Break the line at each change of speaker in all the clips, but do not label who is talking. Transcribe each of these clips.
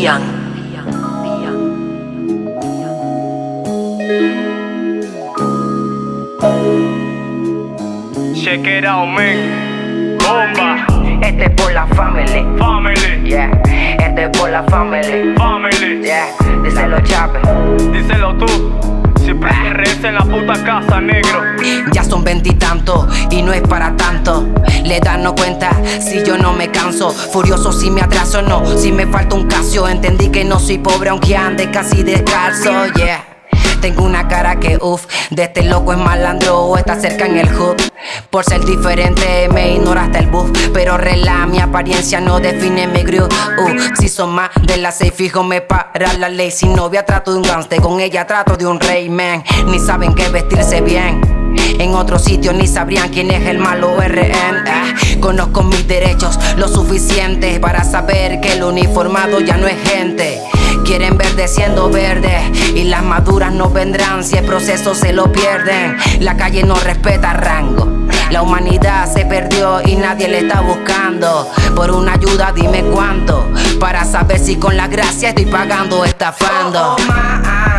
Dían. Check it out, man. Bomba.
Este es por la family.
Family.
Yeah. Este es por la family.
Family.
Yeah. Díselo, Chape.
Díselo tú. En la puta casa, negro.
Ya son veintitantos y, no es para tanto. Le dan no cuenta si yo no me canso. Furioso si me atraso, no. Si me falta un casio, entendí que no soy pobre aunque ande casi descalzo. Yeah. Tengo una cara que uff, de este loco es malandro o está cerca en el hub. Por ser diferente me ignora hasta el bus Pero rela, mi apariencia no define mi groove uh, Si son más de las seis fijo me para la ley. Si novia trato de un gangster, con ella trato de un rey man. Ni saben qué vestirse bien. En otro sitio ni sabrían quién es el malo RN ah, Conozco mis derechos lo suficiente para saber que el uniformado ya no es gente Quieren verde siendo verde y las maduras no vendrán si el proceso se lo pierden. La calle no respeta rango. La humanidad se perdió y nadie le está buscando. Por una ayuda dime cuánto. Para saber si con la gracia estoy pagando o estafando. si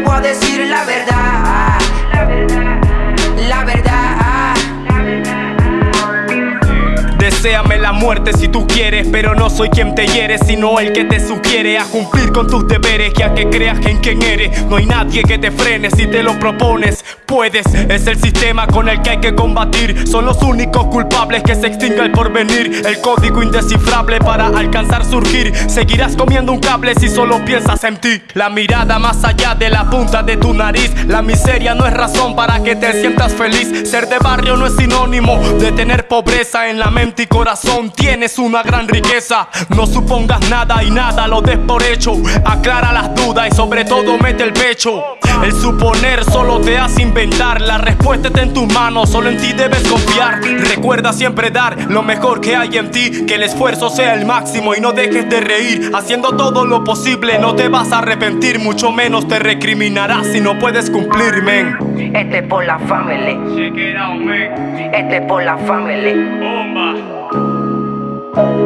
voy a decir la verdad.
Deseame la muerte si tú quieres, pero no soy quien te hiere, sino el que te sugiere a cumplir con tus deberes, ya que creas en quien eres. No hay nadie que te frene si te lo propones. Puedes, es el sistema con el que hay que combatir. Son los únicos culpables que se extinga el porvenir. El código indescifrable para alcanzar surgir. Seguirás comiendo un cable si solo piensas en ti. La mirada más allá de la punta de tu nariz. La miseria no es razón para que te sientas feliz. Ser de barrio no es sinónimo de tener pobreza en la mente y corazón. Tienes una gran riqueza. No supongas nada y nada lo des por hecho. Aclara las dudas y sobre todo mete el pecho. El suponer solo te hace inventar. La respuesta está en tus manos, solo en ti debes confiar. Recuerda siempre dar lo mejor que hay en ti. Que el esfuerzo sea el máximo y no dejes de reír. Haciendo todo lo posible, no te vas a arrepentir. Mucho menos te recriminarás si no puedes cumplir, men.
Este es por la family.
Check it out, man.
Este es por la family.
Bomba. Thank you.